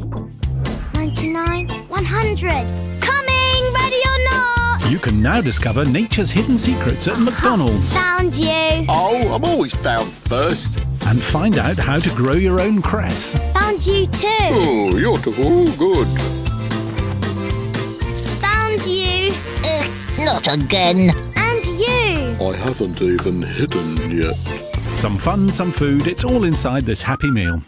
99, 100. Coming, ready or not? You can now discover nature's hidden secrets at McDonald's Found you. Oh, I'm always found first. and find out how to grow your own cress. Found you too. Oh, you're too good. Found you. Uh, not again. And you. I haven't even hidden yet. Some fun, some food, it's all inside this happy meal.